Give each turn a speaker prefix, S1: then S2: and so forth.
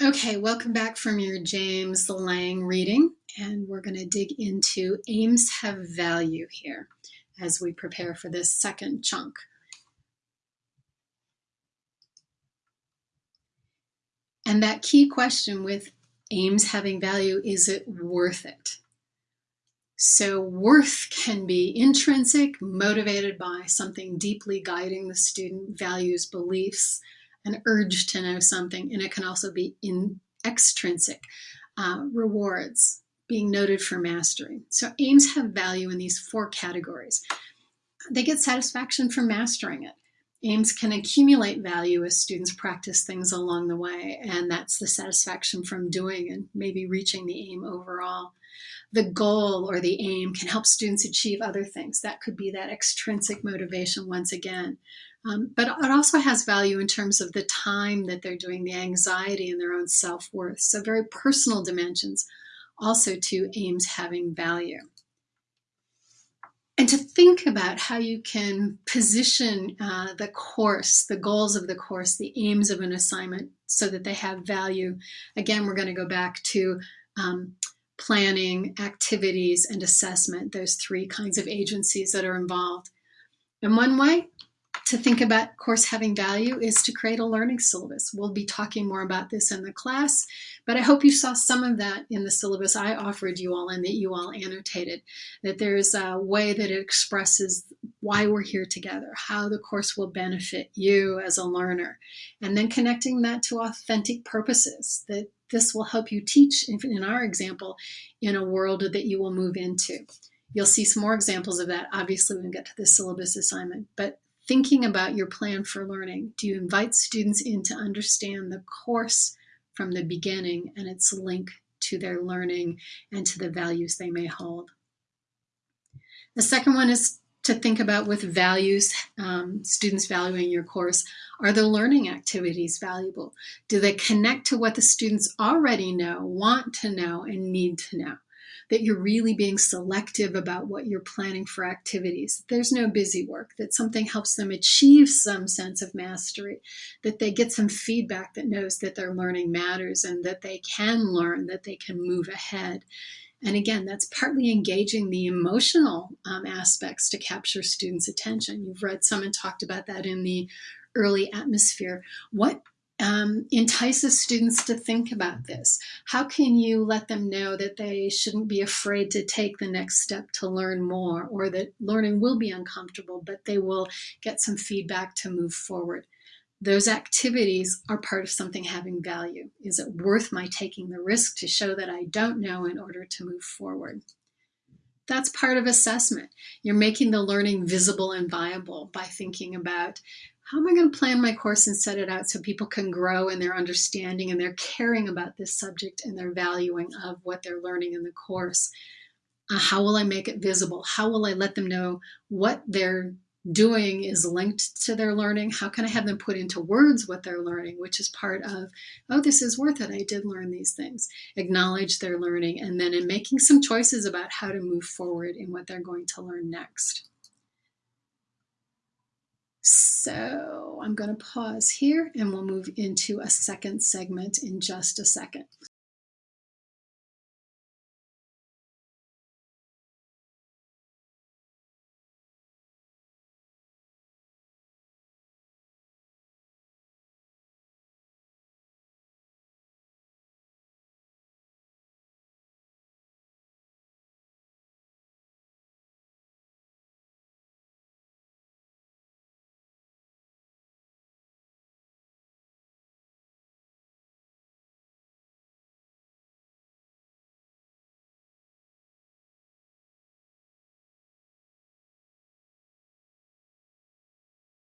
S1: Okay, welcome back from your James Lang reading, and we're going to dig into aims have value here as we prepare for this second chunk. And that key question with aims having value, is it worth it? So worth can be intrinsic, motivated by something deeply guiding the student, values, beliefs, an urge to know something, and it can also be in extrinsic uh, rewards, being noted for mastery. So aims have value in these four categories. They get satisfaction from mastering it. Aims can accumulate value as students practice things along the way, and that's the satisfaction from doing and maybe reaching the aim overall. The goal or the aim can help students achieve other things. That could be that extrinsic motivation once again. Um, but it also has value in terms of the time that they're doing the anxiety and their own self-worth. So very personal dimensions also to aims having value. And to think about how you can position uh, the course, the goals of the course, the aims of an assignment so that they have value. Again, we're going to go back to um, planning, activities, and assessment, those three kinds of agencies that are involved. And one way to think about course having value is to create a learning syllabus. We'll be talking more about this in the class, but I hope you saw some of that in the syllabus I offered you all and that you all annotated, that there's a way that it expresses why we're here together, how the course will benefit you as a learner, and then connecting that to authentic purposes, that this will help you teach, in our example, in a world that you will move into. You'll see some more examples of that, obviously, when we get to the syllabus assignment, but thinking about your plan for learning. Do you invite students in to understand the course from the beginning and its link to their learning and to the values they may hold? The second one is to think about with values, um, students valuing your course, are the learning activities valuable? Do they connect to what the students already know, want to know, and need to know? That you're really being selective about what you're planning for activities. There's no busy work, that something helps them achieve some sense of mastery, that they get some feedback that knows that their learning matters and that they can learn, that they can move ahead. And again, that's partly engaging the emotional um, aspects to capture students' attention. You've read some and talked about that in the early atmosphere. What um, entices students to think about this? How can you let them know that they shouldn't be afraid to take the next step to learn more or that learning will be uncomfortable, but they will get some feedback to move forward? Those activities are part of something having value. Is it worth my taking the risk to show that I don't know in order to move forward? That's part of assessment. You're making the learning visible and viable by thinking about how am I going to plan my course and set it out so people can grow in their understanding and their caring about this subject and their valuing of what they're learning in the course? Uh, how will I make it visible? How will I let them know what they're doing is linked to their learning? How can I have them put into words what they're learning, which is part of, oh, this is worth it. I did learn these things. Acknowledge their learning and then in making some choices about how to move forward in what they're going to learn next. So I'm going to pause here and we'll move into a second segment in just a second.